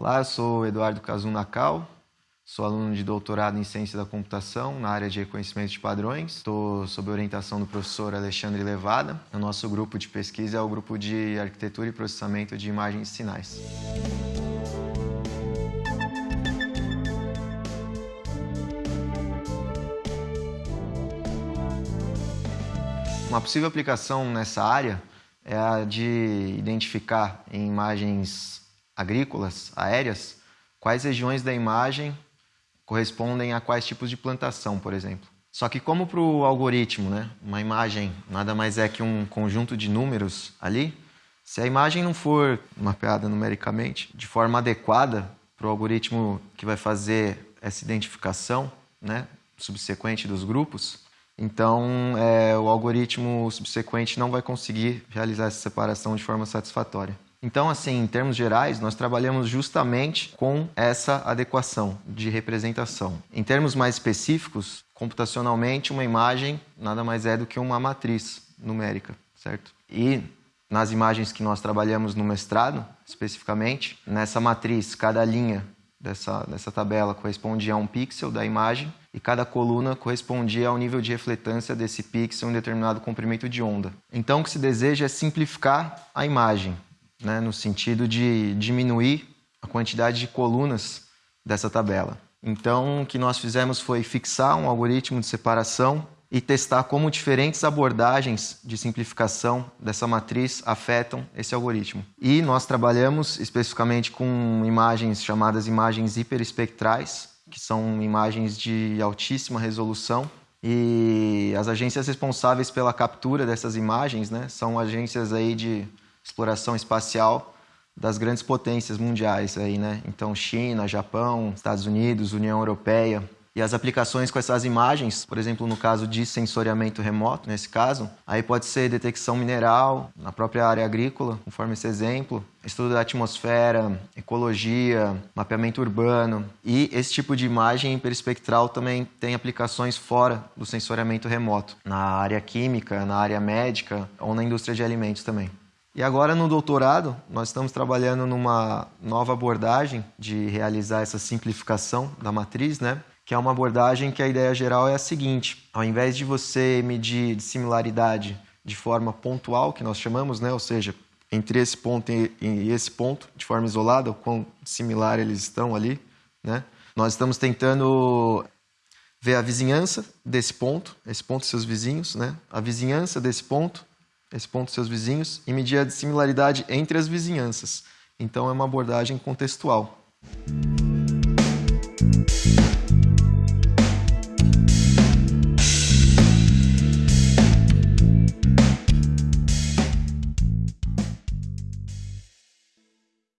Olá, eu sou Eduardo Kazun Nakal, sou aluno de doutorado em Ciência da Computação na área de reconhecimento de padrões. Estou sob orientação do professor Alexandre Levada. O nosso grupo de pesquisa é o grupo de Arquitetura e Processamento de Imagens e Sinais. Uma possível aplicação nessa área é a de identificar em imagens agrícolas, aéreas, quais regiões da imagem correspondem a quais tipos de plantação, por exemplo. Só que como para o algoritmo, né, uma imagem nada mais é que um conjunto de números ali, se a imagem não for mapeada numericamente de forma adequada para o algoritmo que vai fazer essa identificação né, subsequente dos grupos, então, é, o algoritmo subsequente não vai conseguir realizar essa separação de forma satisfatória. Então, assim, em termos gerais, nós trabalhamos justamente com essa adequação de representação. Em termos mais específicos, computacionalmente, uma imagem nada mais é do que uma matriz numérica, certo? E nas imagens que nós trabalhamos no mestrado, especificamente, nessa matriz, cada linha dessa, dessa tabela correspondia a um pixel da imagem e cada coluna correspondia ao nível de refletância desse pixel em determinado comprimento de onda. Então, o que se deseja é simplificar a imagem, né, no sentido de diminuir a quantidade de colunas dessa tabela. Então, o que nós fizemos foi fixar um algoritmo de separação e testar como diferentes abordagens de simplificação dessa matriz afetam esse algoritmo. E nós trabalhamos especificamente com imagens chamadas imagens hiperespectrais, que são imagens de altíssima resolução. E as agências responsáveis pela captura dessas imagens né, são agências aí de exploração espacial das grandes potências mundiais. Aí, né? Então, China, Japão, Estados Unidos, União Europeia, e as aplicações com essas imagens, por exemplo, no caso de sensoriamento remoto, nesse caso, aí pode ser detecção mineral, na própria área agrícola, conforme esse exemplo, estudo da atmosfera, ecologia, mapeamento urbano. E esse tipo de imagem hiperespectral também tem aplicações fora do sensoriamento remoto, na área química, na área médica ou na indústria de alimentos também. E agora no doutorado, nós estamos trabalhando numa nova abordagem de realizar essa simplificação da matriz, né? que é uma abordagem que a ideia geral é a seguinte: ao invés de você medir similaridade de forma pontual, que nós chamamos, né, ou seja, entre esse ponto e esse ponto, de forma isolada, o quão similar eles estão ali, né? Nós estamos tentando ver a vizinhança desse ponto, esse ponto e seus vizinhos, né? A vizinhança desse ponto, esse ponto seus vizinhos e medir a similaridade entre as vizinhanças. Então é uma abordagem contextual.